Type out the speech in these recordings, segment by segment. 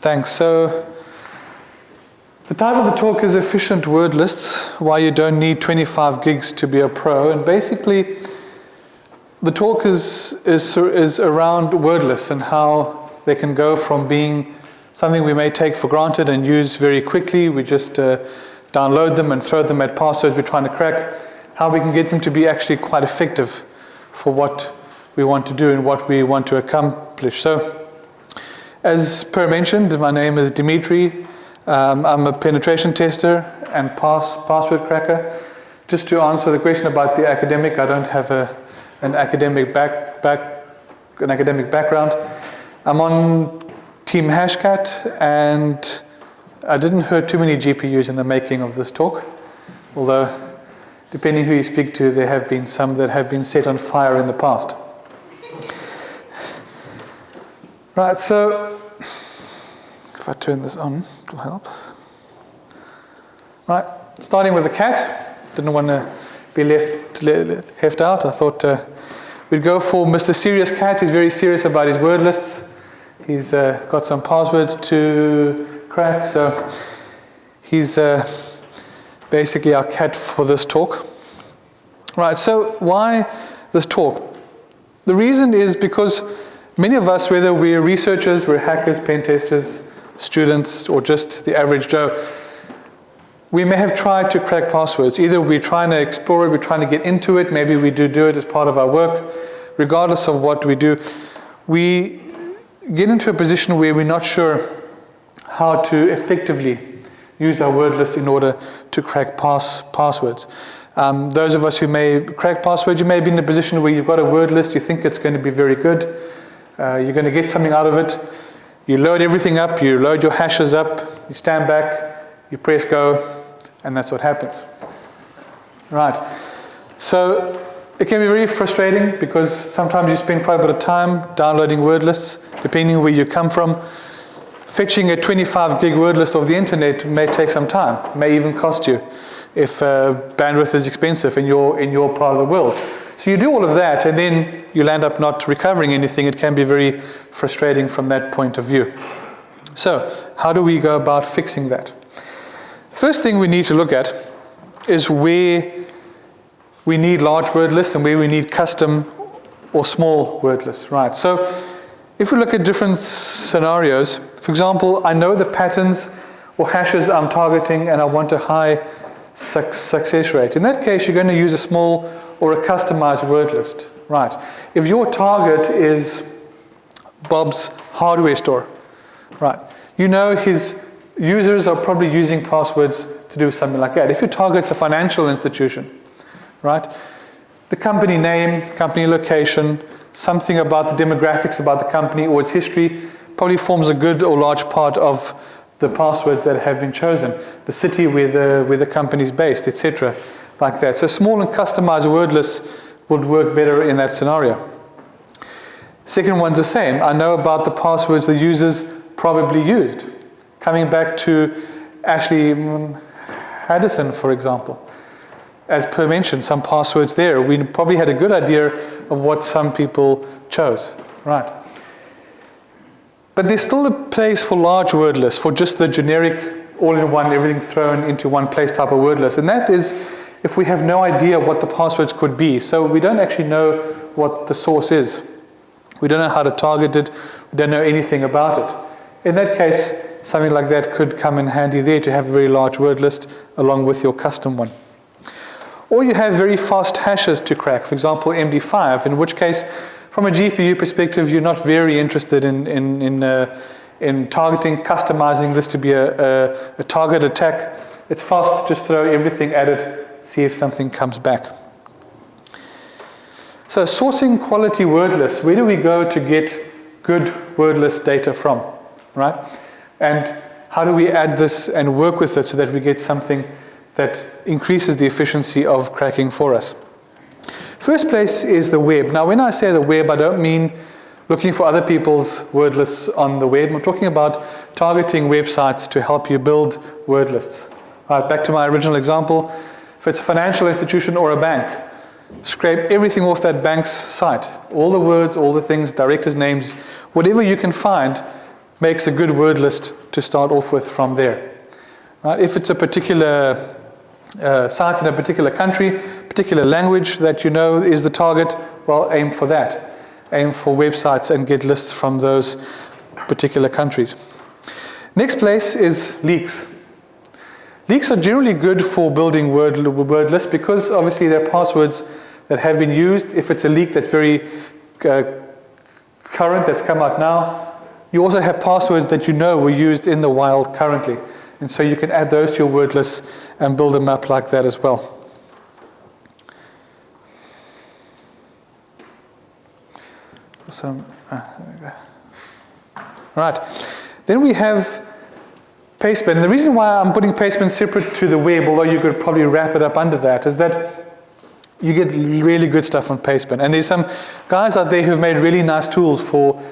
Thanks. So the title of the talk is Efficient Word Lists, Why You Don't Need 25 Gigs to Be a Pro. And basically, the talk is, is, is around word lists and how they can go from being something we may take for granted and use very quickly. We just uh, download them and throw them at passwords we're trying to crack. How we can get them to be actually quite effective for what we want to do and what we want to accomplish. So, as per mentioned, my name is Dimitri. Um, I'm a penetration tester and pass, password cracker. Just to answer the question about the academic, I don't have a, an academic back, back, an academic background. I'm on Team Hashcat, and I didn't hurt too many GPUs in the making of this talk, although depending who you speak to, there have been some that have been set on fire in the past. Right, so if I turn this on, it'll help. Right, starting with the cat. Didn't want to be left, left out. I thought uh, we'd go for Mr. Serious Cat. He's very serious about his word lists. He's uh, got some passwords to crack, so he's uh, basically our cat for this talk. Right, so why this talk? The reason is because many of us, whether we're researchers, we're hackers, pen testers, students, or just the average Joe, we may have tried to crack passwords. Either we're trying to explore it, we're trying to get into it, maybe we do do it as part of our work. Regardless of what we do, we get into a position where we're not sure how to effectively use our word list in order to crack pass, passwords. Um, those of us who may crack passwords, you may be in a position where you've got a word list, you think it's going to be very good, uh, you're going to get something out of it, you load everything up, you load your hashes up, you stand back, you press go, and that's what happens. Right. So it can be very frustrating because sometimes you spend quite a bit of time downloading word lists, depending where you come from. Fetching a 25 gig word list off the internet may take some time, may even cost you if uh, bandwidth is expensive in your, in your part of the world. So you do all of that and then you'll end up not recovering anything. It can be very frustrating from that point of view. So how do we go about fixing that? First thing we need to look at is where we need large word lists and where we need custom or small word lists, right? So if we look at different scenarios, for example, I know the patterns or hashes I'm targeting and I want a high success rate. In that case, you're going to use a small or a customized word list. Right. If your target is Bob's hardware store, right, you know his users are probably using passwords to do something like that. If your target's a financial institution, right, the company name, company location, something about the demographics about the company or its history probably forms a good or large part of the passwords that have been chosen, the city where the, where the company is based, etc., like that. So small and customized word lists would work better in that scenario. Second one's the same. I know about the passwords the users probably used. Coming back to Ashley Haddison, for example. As per mentioned, some passwords there. We probably had a good idea of what some people chose. Right. But there's still a place for large word lists, for just the generic, all-in-one, everything thrown into one place type of word list. And that is if we have no idea what the passwords could be. So we don't actually know what the source is. We don't know how to target it. We don't know anything about it. In that case, something like that could come in handy there to have a very large word list along with your custom one. Or you have very fast hashes to crack, for example, MD5, in which case from a GPU perspective, you're not very interested in, in, in, uh, in targeting, customizing this to be a, a, a target attack. It's fast, just throw everything at it, see if something comes back. So sourcing quality word lists, where do we go to get good word list data from, right? And how do we add this and work with it so that we get something that increases the efficiency of cracking for us? First place is the web. Now, when I say the web, I don't mean looking for other people's word lists on the web. I'm talking about targeting websites to help you build word lists. Right, back to my original example. If it's a financial institution or a bank, scrape everything off that bank's site. All the words, all the things, directors' names, whatever you can find, makes a good word list to start off with from there. Right? If it's a particular uh, site in a particular country, particular language that you know is the target, well, aim for that. Aim for websites and get lists from those particular countries. Next place is leaks. Leaks are generally good for building word, word lists because obviously they're passwords that have been used. If it's a leak that's very uh, current, that's come out now, you also have passwords that you know were used in the wild currently. And so you can add those to your word lists and build them up like that as well. So, uh, right. Then we have Pastebin. And the reason why I'm putting Pastebin separate to the web, although you could probably wrap it up under that, is that you get really good stuff on Pastebin. And there's some guys out there who've made really nice tools for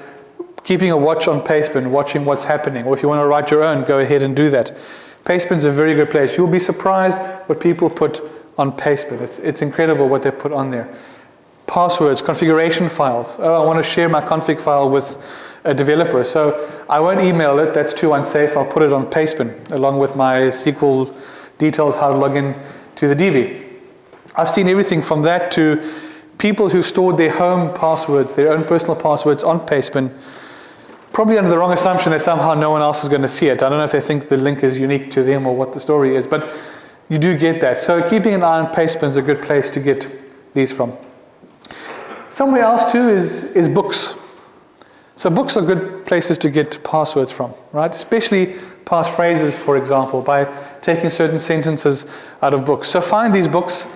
keeping a watch on Pastebin, watching what's happening. Or if you want to write your own, go ahead and do that. Pastebin's a very good place. You'll be surprised what people put on Pastebin. It's, it's incredible what they put on there. Passwords, configuration files. Oh, I want to share my config file with a developer. So I won't email it, that's too unsafe. I'll put it on Pastebin along with my SQL details, how to log in to the DB. I've seen everything from that to people who've stored their home passwords, their own personal passwords on Pastebin, probably under the wrong assumption that somehow no one else is going to see it. I don't know if they think the link is unique to them or what the story is, but you do get that. So keeping an eye on Pastebin is a good place to get these from. Somewhere else too is, is books. So books are good places to get passwords from, right? Especially passphrases, for example, by taking certain sentences out of books. So find these books.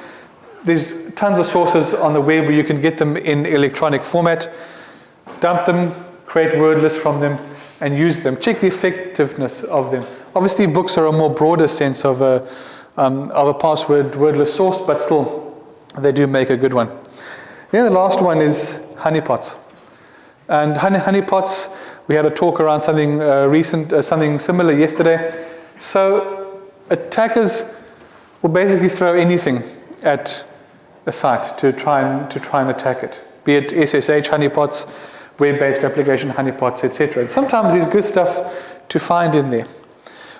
There's tons of sources on the web where you can get them in electronic format. Dump them, create word lists from them, and use them. Check the effectiveness of them. Obviously, books are a more broader sense of a, um, of a password wordless source, but still, they do make a good one. Then the last one is honeypots. And honey, honeypots, we had a talk around something uh, recent, uh, something similar yesterday. So attackers will basically throw anything at a site to try and, to try and attack it, be it SSH honeypots, web-based application honeypots, etc. And sometimes there's good stuff to find in there.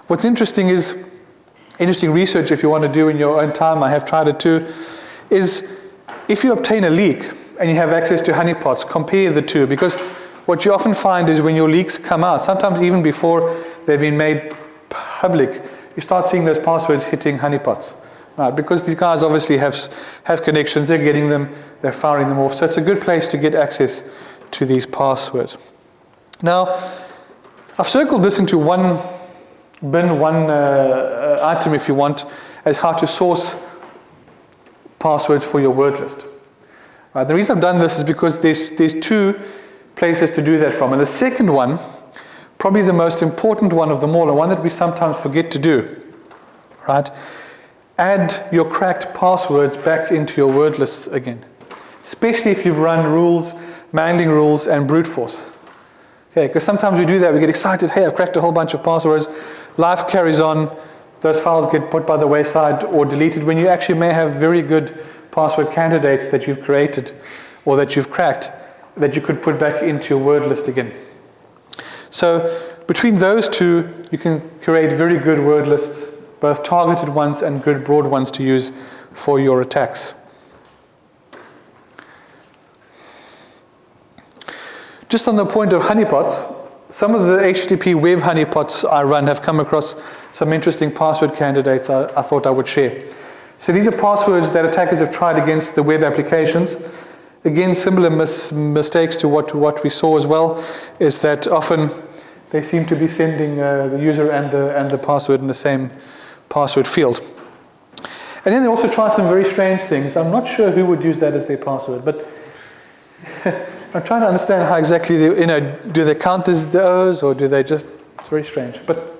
What's interesting is, interesting research if you want to do in your own time, I have tried it too, is if you obtain a leak, and you have access to honeypots, compare the two because what you often find is when your leaks come out, sometimes even before they've been made public, you start seeing those passwords hitting honeypots. Right, because these guys obviously have, have connections, they're getting them, they're firing them off. So it's a good place to get access to these passwords. Now, I've circled this into one bin, one uh, uh item if you want, as how to source passwords for your word list. Uh, the reason I've done this is because there's, there's two places to do that from. And the second one, probably the most important one of them all, and one that we sometimes forget to do, right? Add your cracked passwords back into your word lists again, especially if you've run rules, mangling rules, and brute force. Okay, because sometimes we do that, we get excited, hey, I've cracked a whole bunch of passwords, life carries on, those files get put by the wayside or deleted when you actually may have very good password candidates that you've created or that you've cracked that you could put back into your word list again. So between those two, you can create very good word lists, both targeted ones and good broad ones to use for your attacks. Just on the point of honeypots, some of the HTTP web honeypots I run have come across some interesting password candidates I, I thought I would share. So these are passwords that attackers have tried against the web applications. Again, similar mis mistakes to what, what we saw as well, is that often they seem to be sending uh, the user and the, and the password in the same password field. And then they also try some very strange things. I'm not sure who would use that as their password, but I'm trying to understand how exactly, they, you know, do they count as those or do they just, it's very strange. But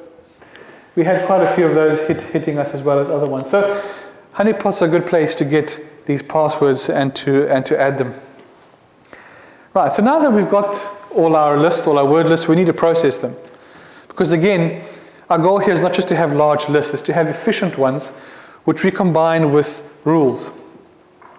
we had quite a few of those hit, hitting us as well as other ones. So Honeypot's are a good place to get these passwords and to, and to add them. Right, so now that we've got all our lists, all our word lists, we need to process them. Because again, our goal here is not just to have large lists, it's to have efficient ones, which we combine with rules,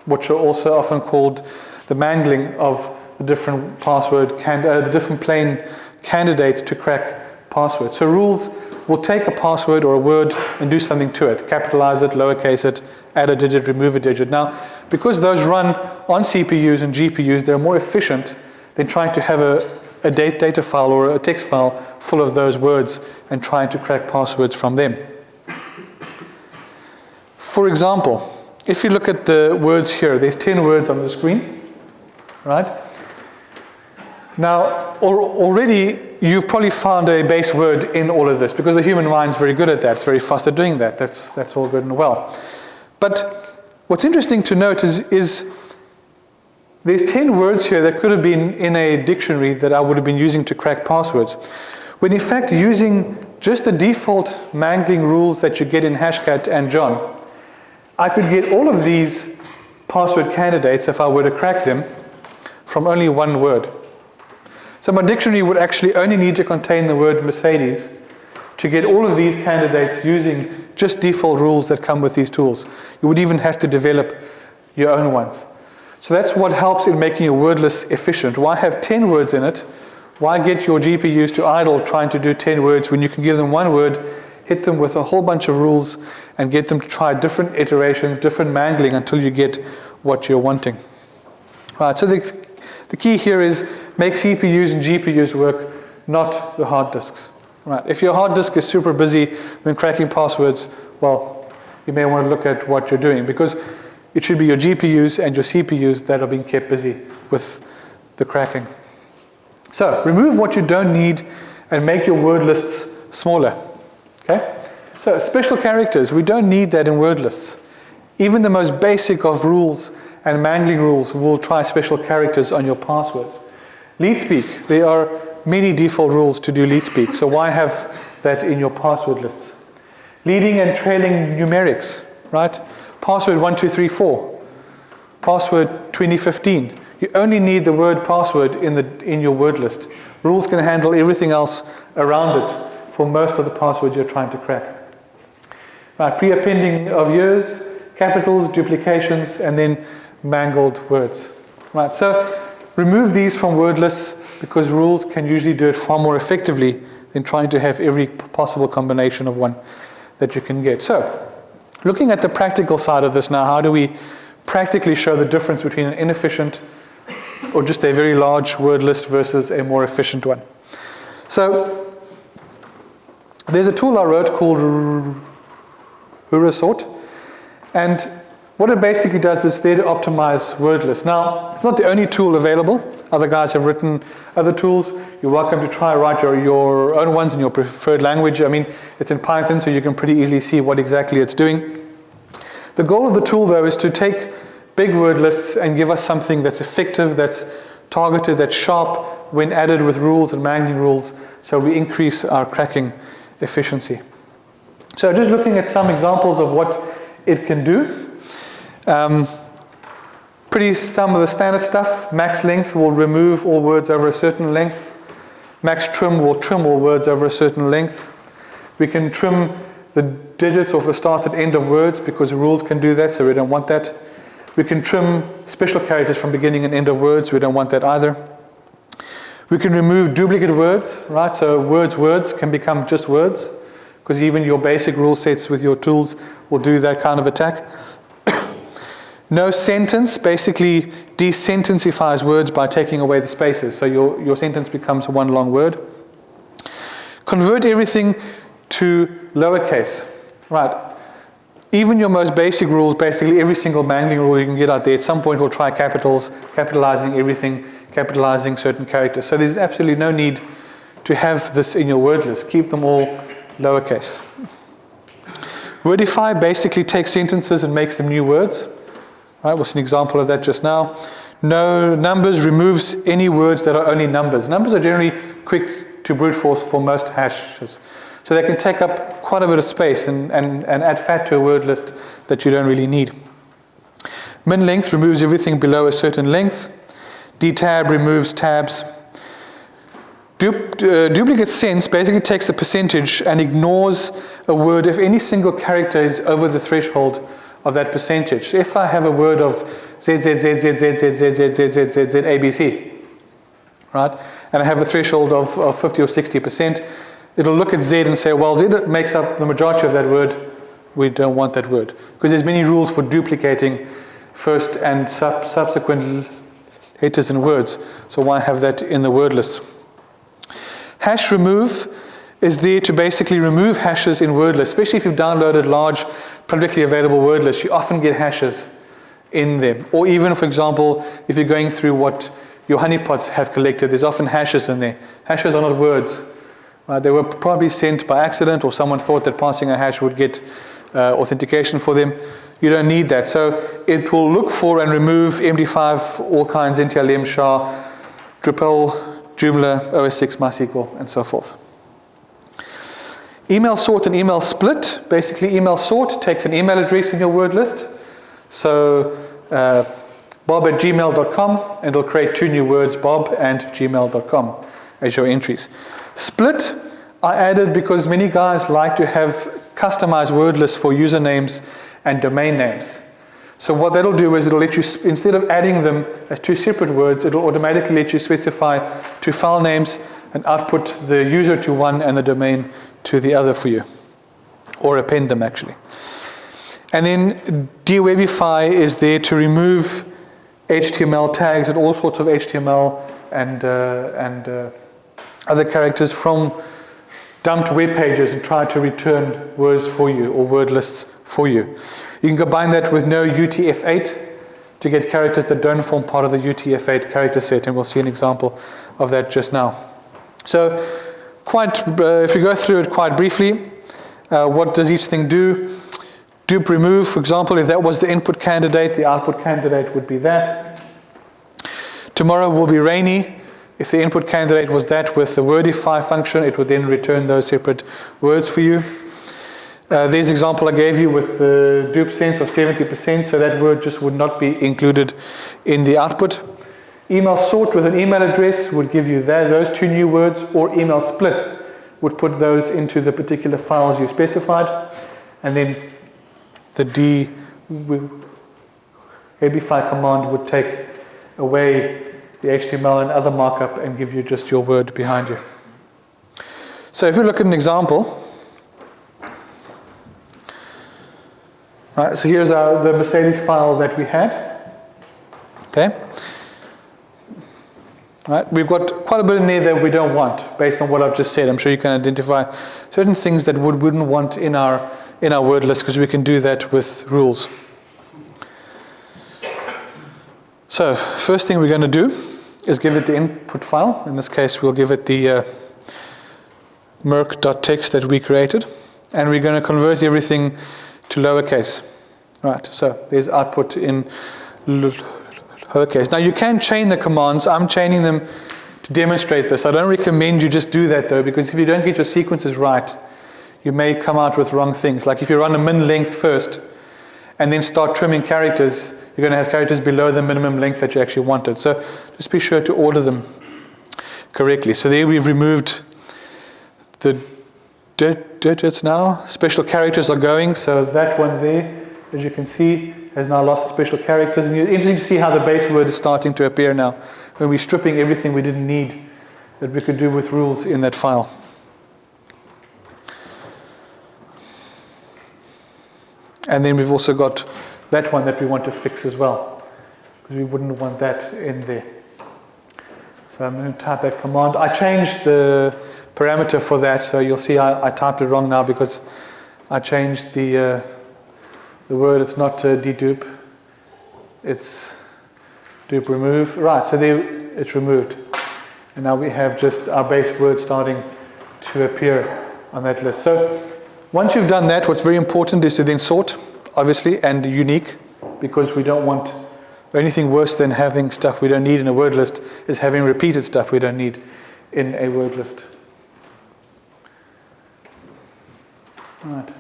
which are also often called the mangling of the different password, can, uh, the different plain candidates to crack passwords. So rules will take a password or a word and do something to it, capitalize it, lowercase it, add a digit, remove a digit. Now, because those run on CPUs and GPUs, they're more efficient than trying to have a, a data file or a text file full of those words and trying to crack passwords from them. For example, if you look at the words here, there's 10 words on the screen, right? Now, already you've probably found a base word in all of this because the human mind's very good at that. It's very fast at doing that. That's, that's all good and well. But what's interesting to note is, is there's 10 words here that could have been in a dictionary that I would have been using to crack passwords. When in fact using just the default mangling rules that you get in Hashcat and John, I could get all of these password candidates if I were to crack them from only one word. So my dictionary would actually only need to contain the word Mercedes to get all of these candidates using just default rules that come with these tools. You would even have to develop your own ones. So that's what helps in making your word list efficient. Why have 10 words in it? Why get your GPUs to idle trying to do 10 words when you can give them one word hit them with a whole bunch of rules and get them to try different iterations, different mangling until you get what you're wanting. Right, so the, the key here is make CPUs and GPUs work, not the hard disks. Right, if your hard disk is super busy when cracking passwords, well, you may want to look at what you're doing because it should be your GPUs and your CPUs that are being kept busy with the cracking. So remove what you don't need and make your word lists smaller. Okay? So special characters, we don't need that in word lists. Even the most basic of rules and mangling rules will try special characters on your passwords. Leet speak, there are many default rules to do leet speak, so why have that in your password lists? Leading and trailing numerics, right? Password 1234, password 2015. You only need the word password in, the, in your word list. Rules can handle everything else around it for most of the passwords you're trying to crack. Right, pre-appending of years, capitals, duplications, and then mangled words. Right, so remove these from word lists because rules can usually do it far more effectively than trying to have every possible combination of one that you can get. So, looking at the practical side of this now, how do we practically show the difference between an inefficient or just a very large word list versus a more efficient one? So, there's a tool I wrote called Rurasort, and what it basically does is there to optimize word lists. Now, it's not the only tool available. Other guys have written other tools. You're welcome to try write your, your own ones in your preferred language. I mean, it's in Python, so you can pretty easily see what exactly it's doing. The goal of the tool, though, is to take big word lists and give us something that's effective, that's targeted, that's sharp when added with rules and mangling rules, so we increase our cracking efficiency. So just looking at some examples of what it can do. Um, pretty some of the standard stuff. Max length will remove all words over a certain length. Max trim will trim all words over a certain length. We can trim the digits of the start and end of words because rules can do that, so we don't want that. We can trim special characters from beginning and end of words, we don't want that either. We can remove duplicate words, right? So words, words can become just words because even your basic rule sets with your tools will do that kind of attack. No sentence basically desentensifies words by taking away the spaces. So your, your sentence becomes one long word. Convert everything to lowercase, right? Even your most basic rules, basically every single mangling rule you can get out there, at some point will try capitals, capitalizing everything capitalizing certain characters. So there's absolutely no need to have this in your word list. Keep them all lowercase. Wordify basically takes sentences and makes them new words. Right, what's an example of that just now? No numbers removes any words that are only numbers. Numbers are generally quick to brute force for most hashes. So they can take up quite a bit of space and, and, and add fat to a word list that you don't really need. Min length removes everything below a certain length. dtab removes tabs. Du uh, duplicate sense basically takes a percentage and ignores a word if any single character is over the threshold of that percentage. If I have a word of Z, Z, Z, Z, Z, Z, Z, Z, Z, Z, Z, Z, ABC, right? And I have a threshold of, of 50 or 60%. It'll look at Z and say, well, Z makes up the majority of that word. We don't want that word. Because there's many rules for duplicating first and sub subsequent letters and words. So why have that in the word list? Hash remove is there to basically remove hashes in word lists, especially if you've downloaded large publicly available word lists. You often get hashes in them. Or even, for example, if you're going through what your honeypots have collected, there's often hashes in there. Hashes are not words. Right? They were probably sent by accident or someone thought that passing a hash would get uh, authentication for them. You don't need that. So it will look for and remove MD5, all kinds, NTLM, SHA, Drupal, Joomla, OS6, MySQL, and so forth. Email sort and email split. Basically, email sort takes an email address in your word list. So uh, bob at gmail.com, and it'll create two new words, bob and gmail.com, as your entries. Split, I added because many guys like to have customized word lists for usernames and domain names. So what that'll do is it'll let you, instead of adding them as two separate words, it'll automatically let you specify two file names and output the user to one and the domain to the other for you, or append them actually. And then dewebify is there to remove HTML tags and all sorts of HTML and, uh, and uh, other characters from dumped web pages and try to return words for you or word lists for you. You can combine that with no UTF-8 to get characters that don't form part of the UTF-8 character set, and we'll see an example of that just now. So quite, uh, if we go through it quite briefly, uh, what does each thing do? Dupe remove, for example, if that was the input candidate, the output candidate would be that. Tomorrow will be rainy. If the input candidate was that with the wordify function, it would then return those separate words for you. Uh, there's example I gave you with the dupe sense of 70%, so that word just would not be included in the output. Email sort with an email address would give you that, those two new words, or email split would put those into the particular files you specified. And then the D abify command would take away the HTML and other markup and give you just your word behind you. So if we look at an example, right, so here's our, the Mercedes file that we had. Okay. Right? We've got quite a bit in there that we don't want based on what I've just said. I'm sure you can identify certain things that we wouldn't want in our, in our word list because we can do that with rules. So first thing we're going to do is give it the input file. In this case, we'll give it the uh, merc.txt that we created. And we're going to convert everything to lowercase. Right, so there's output in lowercase. Now you can chain the commands. I'm chaining them to demonstrate this. I don't recommend you just do that though, because if you don't get your sequences right, you may come out with wrong things. Like if you run a min length first, and then start trimming characters, you're going to have characters below the minimum length that you actually wanted. So just be sure to order them correctly. So there we've removed the digits now. Special characters are going, so that one there, as you can see, has now lost special characters. And it's interesting to see how the base word is starting to appear now, when we're stripping everything we didn't need that we could do with rules in that file. And then we've also got that one that we want to fix as well, because we wouldn't want that in there. So I'm going to type that command. I changed the parameter for that, so you'll see I, I typed it wrong now because I changed the, uh, the word. It's not uh, dedupe, it's dupe remove. Right, so there it's removed. And now we have just our base word starting to appear on that list. So once you've done that, what's very important is to then sort, obviously, and unique, because we don't want anything worse than having stuff we don't need in a word list is having repeated stuff we don't need in a word list. Right.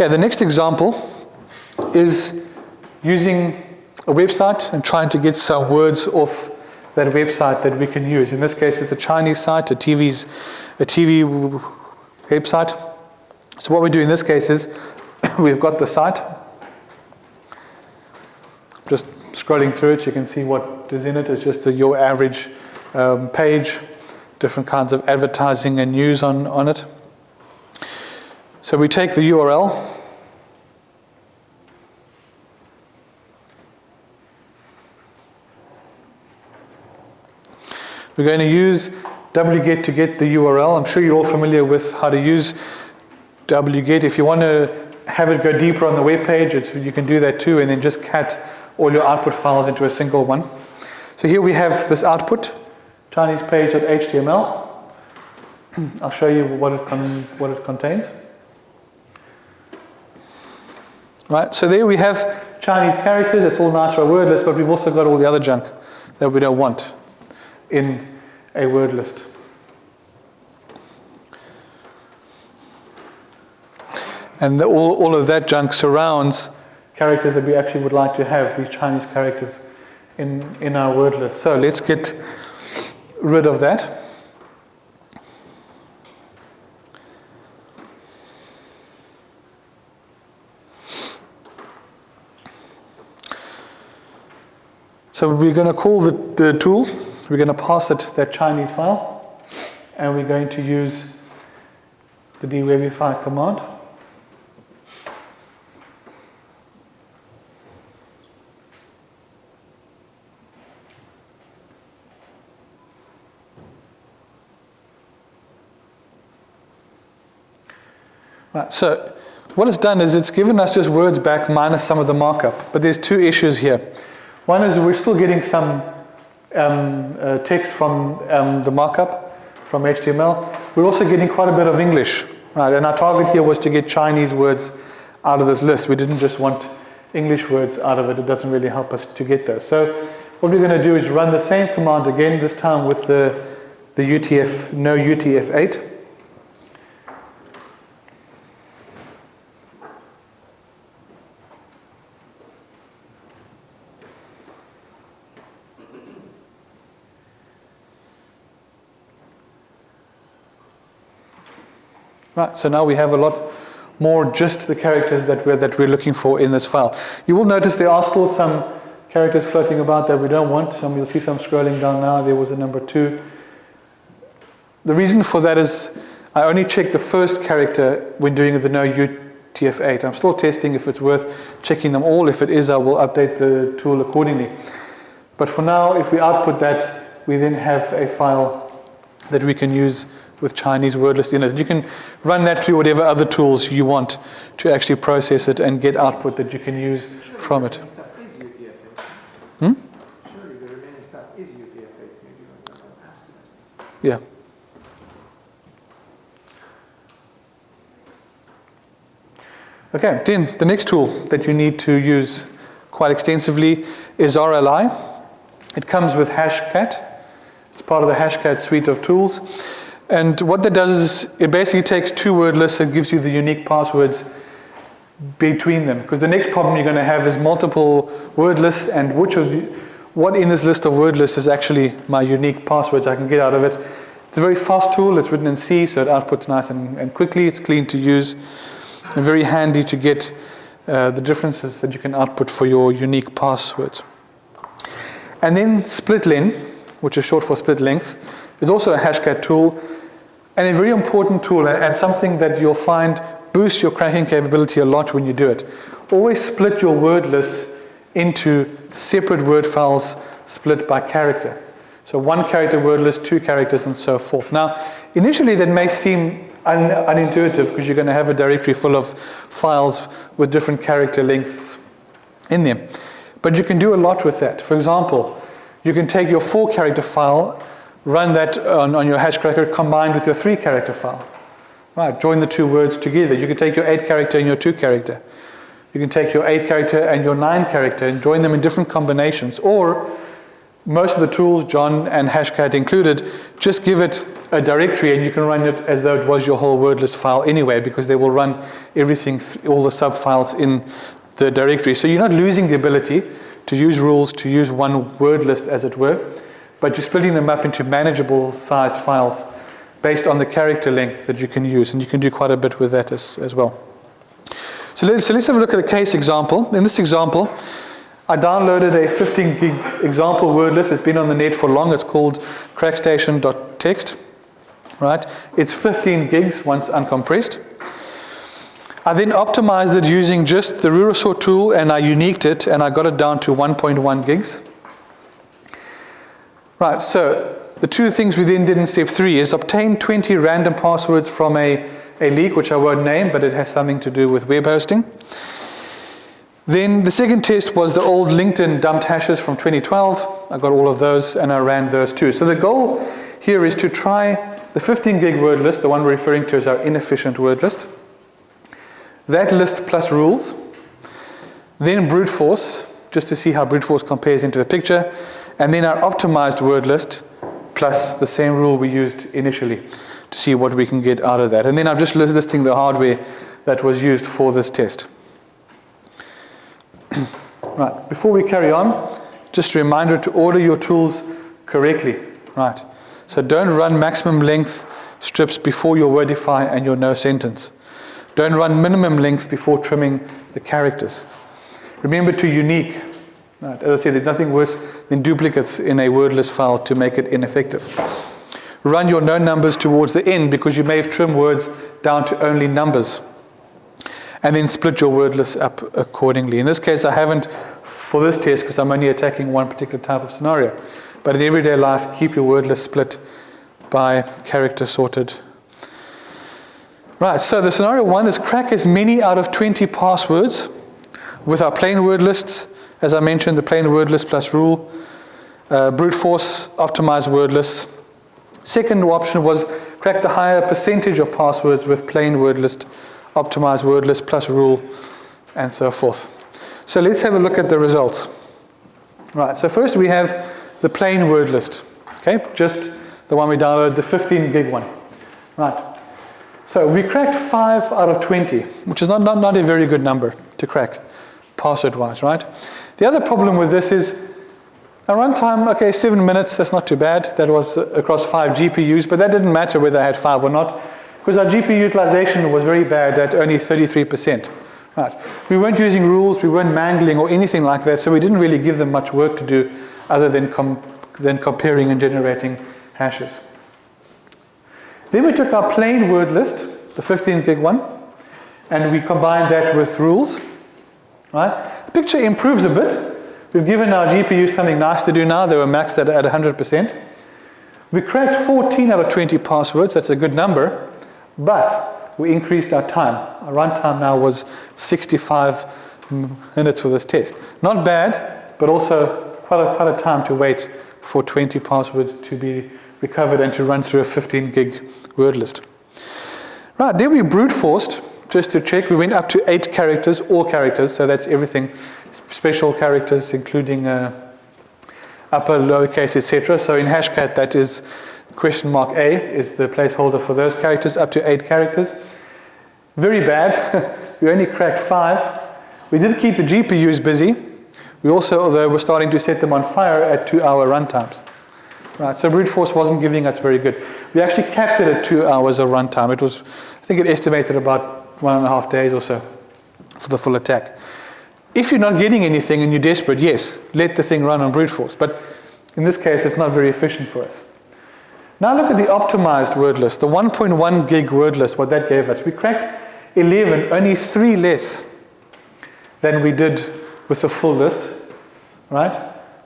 Okay, the next example is using a website and trying to get some words off that website that we can use. In this case, it's a Chinese site, a TV's, a TV website. So what we do in this case is we've got the site. Just scrolling through it, you can see what is in it. It's just a, your average um, page, different kinds of advertising and news on, on it. So we take the URL. We're going to use wget to get the URL. I'm sure you're all familiar with how to use wget. If you want to have it go deeper on the web page, you can do that too, and then just cat all your output files into a single one. So here we have this output, Chinese page.html. I'll show you what it, what it contains. Right, so there we have Chinese characters, it's all nice for a word list, but we've also got all the other junk that we don't want in a word list. And the, all, all of that junk surrounds characters that we actually would like to have, these Chinese characters in, in our word list. So let's get rid of that. So we're going to call the, the tool, we're going to pass it that Chinese file, and we're going to use the dwebify command. Right, so what it's done is it's given us just words back minus some of the markup. But there's two issues here. One is we're still getting some um, uh, text from um, the markup, from HTML. We're also getting quite a bit of English, right? And our target here was to get Chinese words out of this list. We didn't just want English words out of it. It doesn't really help us to get those. So what we're going to do is run the same command again, this time with the, the UTF, no UTF-8. Right, so now we have a lot more just the characters that we're, that we're looking for in this file. You will notice there are still some characters floating about that we don't want. Some, you'll see some scrolling down now. There was a number two. The reason for that is I only check the first character when doing the no UTF-8. I'm still testing if it's worth checking them all. If it is, I will update the tool accordingly. But for now, if we output that, we then have a file that we can use with Chinese word list in it. You can run that through whatever other tools you want to actually process it and get output that you can use Surely from it. Hmm? Surely the remaining stuff is UTF-8. Maybe I'm Yeah. Okay, then the next tool that you need to use quite extensively is RLI. It comes with Hashcat. It's part of the Hashcat suite of tools. And what that does is it basically takes two word lists and gives you the unique passwords between them. Because the next problem you're going to have is multiple word lists and which of the, what in this list of word lists is actually my unique passwords I can get out of it. It's a very fast tool. It's written in C, so it outputs nice and, and quickly. It's clean to use and very handy to get uh, the differences that you can output for your unique passwords. And then SplitLen, which is short for split length, is also a hashcat tool and a very important tool and something that you'll find boosts your cracking capability a lot when you do it. Always split your word list into separate word files split by character. So one character word list, two characters, and so forth. Now, initially that may seem un unintuitive because you're going to have a directory full of files with different character lengths in them. But you can do a lot with that. For example, you can take your four character file run that on, on your hashcracker combined with your three character file. Right, join the two words together. You can take your eight character and your two character. You can take your eight character and your nine character and join them in different combinations. Or most of the tools, John and Hashcat included, just give it a directory and you can run it as though it was your whole word list file anyway because they will run everything, all the subfiles in the directory. So you're not losing the ability to use rules, to use one word list as it were but you're splitting them up into manageable sized files based on the character length that you can use, and you can do quite a bit with that as, as well. So let's, so let's have a look at a case example. In this example, I downloaded a 15 gig example word list. It's been on the net for long. It's called crackstation.txt. Right? It's 15 gigs once uncompressed. I then optimized it using just the Rurosort tool and I uniqued it and I got it down to 1.1 gigs. Right, so the two things we then did in step three is obtain 20 random passwords from a, a leak, which I won't name, but it has something to do with web hosting. Then the second test was the old LinkedIn dumped hashes from 2012. I got all of those and I ran those too. So the goal here is to try the 15 gig word list, the one we're referring to as our inefficient word list. That list plus rules. Then brute force, just to see how brute force compares into the picture. And then our optimized word list plus the same rule we used initially to see what we can get out of that. And then I'm just listing the hardware that was used for this test. right, before we carry on, just a reminder to order your tools correctly. Right, so don't run maximum length strips before your wordify and your no sentence. Don't run minimum length before trimming the characters. Remember to unique. Right, as I said, there's nothing worse than duplicates in a wordless file to make it ineffective. Run your known numbers towards the end because you may have trimmed words down to only numbers and then split your word list up accordingly. In this case, I haven't for this test because I'm only attacking one particular type of scenario. But in everyday life, keep your word list split by character sorted. Right, so the scenario one is crack as many out of 20 passwords with our plain word lists. As I mentioned, the plain word list plus rule. Uh, brute force, optimized word lists. Second option was crack the higher percentage of passwords with plain word list optimize word plus rule, and so forth. So let's have a look at the results. Right, so first we have the plain word list, okay, just the one we downloaded, the 15 gig one. Right, so we cracked 5 out of 20, which is not, not, not a very good number to crack password-wise, right? The other problem with this is our runtime, okay, 7 minutes, that's not too bad. That was across 5 GPUs, but that didn't matter whether I had 5 or not because our GPU utilization was very bad at only 33%. Right. We weren't using rules, we weren't mangling or anything like that, so we didn't really give them much work to do other than, com than comparing and generating hashes. Then we took our plain word list, the 15 gig one, and we combined that with rules. Right? The picture improves a bit. We've given our GPU something nice to do now. They were maxed at, at 100%. We cracked 14 out of 20 passwords. That's a good number. But we increased our time. Our runtime now was 65 minutes for this test. Not bad, but also quite a, quite a time to wait for 20 passwords to be recovered and to run through a 15 gig word list. Right, then we brute forced just to check. We went up to eight characters, all characters, so that's everything, special characters, including uh, upper, lowercase, etc. So in Hashcat, that is question mark A is the placeholder for those characters, up to eight characters. Very bad. we only cracked five. We did keep the GPUs busy. We also, although we're starting to set them on fire at two hour runtimes. Right, so brute force wasn't giving us very good. We actually capped it at two hours of runtime. It was, I think it estimated about one and a half days or so for the full attack. If you're not getting anything and you're desperate, yes, let the thing run on brute force. But in this case, it's not very efficient for us. Now look at the optimized word list, the 1.1 gig word list, what that gave us. We cracked 11, only three less than we did with the full list, right?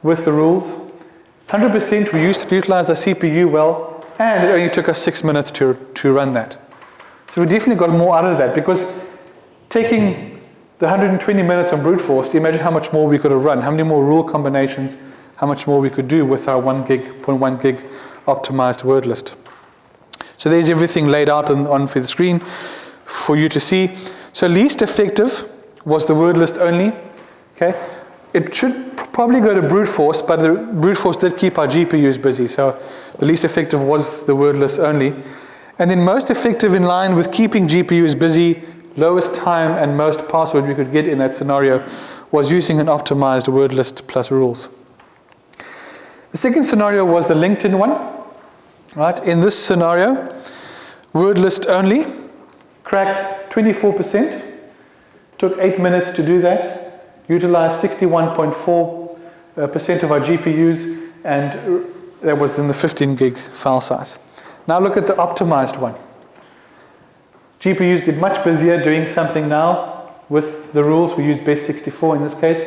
With the rules. 100% we used to utilize the CPU well, and it only took us six minutes to, to run that. So we definitely got more out of that because taking the 120 minutes on brute force, imagine how much more we could have run, how many more rule combinations, how much more we could do with our 1 gig, 0.1 gig optimized word list. So there's everything laid out on, on for the screen for you to see. So least effective was the word list only. Okay, it should probably go to brute force, but the brute force did keep our GPUs busy. So the least effective was the word list only. And then most effective in line with keeping GPUs busy, lowest time and most password we could get in that scenario was using an optimized word list plus rules. The second scenario was the LinkedIn one. Right? In this scenario, word list only, cracked 24%, took eight minutes to do that, utilized 61.4% uh, of our GPUs, and that was in the 15 gig file size. Now look at the optimized one. GPUs get much busier doing something now with the rules. We use best64 in this case.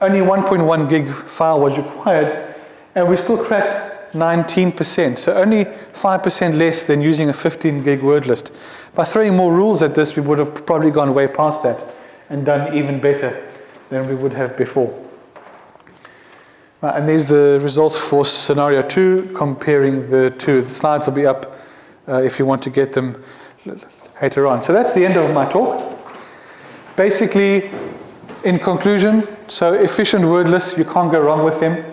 Only 1.1 gig file was required, and we still cracked 19%. So only 5% less than using a 15 gig word list. By throwing more rules at this, we would have probably gone way past that and done even better than we would have before. Right, and are the results for scenario two, comparing the two. The slides will be up uh, if you want to get them later on. So that's the end of my talk. Basically, in conclusion, so efficient word lists, you can't go wrong with them.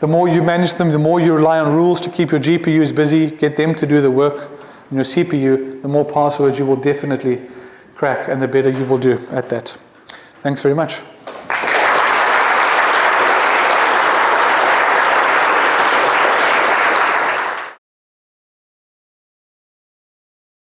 The more you manage them, the more you rely on rules to keep your GPUs busy, get them to do the work in your CPU, the more passwords you will definitely crack and the better you will do at that. Thanks very much.